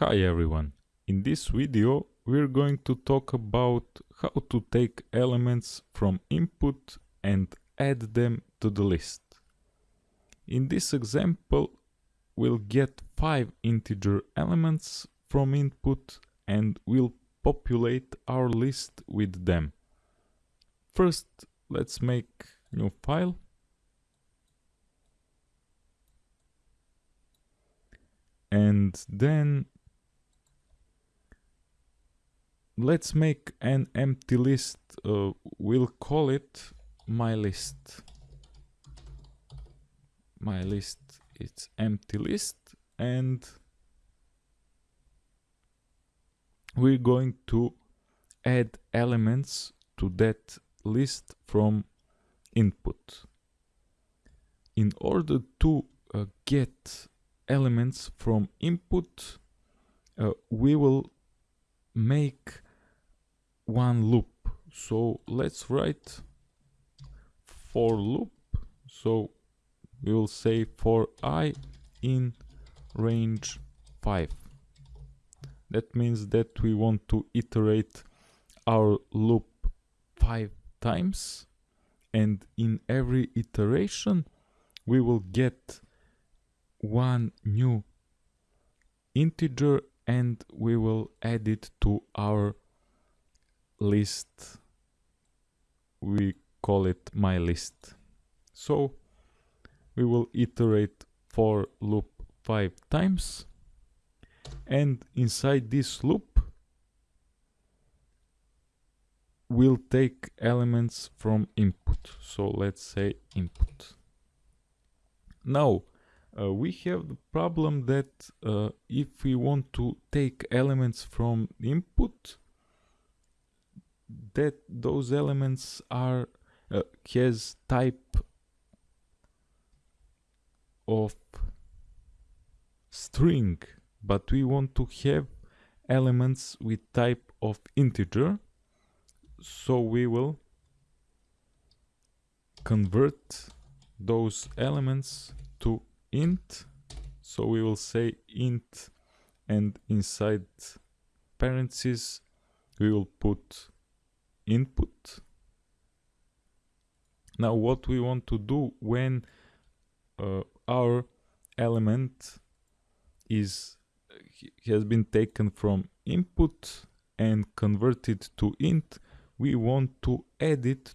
Hi everyone, in this video we're going to talk about how to take elements from input and add them to the list. In this example we'll get 5 integer elements from input and we'll populate our list with them. First let's make new file and then let's make an empty list uh, we'll call it my list. My list it's empty list and we're going to add elements to that list from input. In order to uh, get elements from input uh, we will make one loop. So let's write for loop. So we will say for i in range 5 that means that we want to iterate our loop 5 times. And in every iteration we will get one new integer and we will add it to our list. We call it my list. So we will iterate for loop five times. And inside this loop we'll take elements from input. So let's say input. Now uh, we have the problem that uh, if we want to take elements from input that those elements are uh, has type of string but we want to have elements with type of integer so we will convert those elements to int. So we will say int and inside parentheses we will put input. Now what we want to do when uh, our element is has been taken from input and converted to int, we want to add it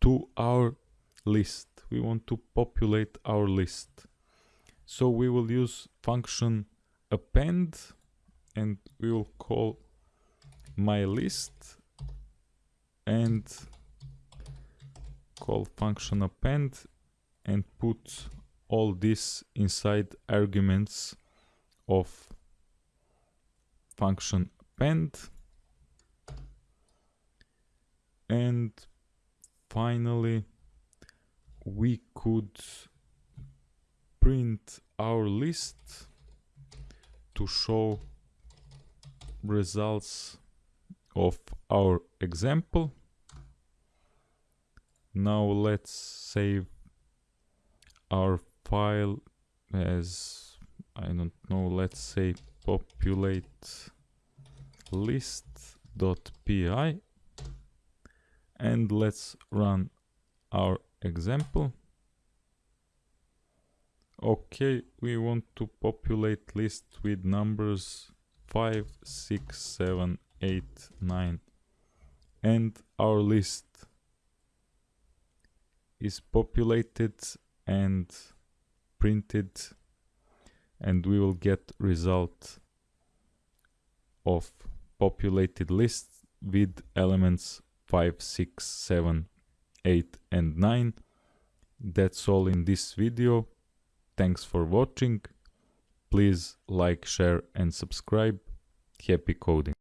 to our list. We want to populate our list. So we will use function append and we will call my list and call function append and put all this inside arguments of function append and finally we could print our list to show results of our example now let's save our file as I don't know let's say populate list.py and let's run our example. Okay we want to populate list with numbers 5 6 7 8 9 and our list is populated and printed and we will get result of populated list with elements 5 6 7 8 and 9 that's all in this video. Thanks for watching. Please like share and subscribe. Happy coding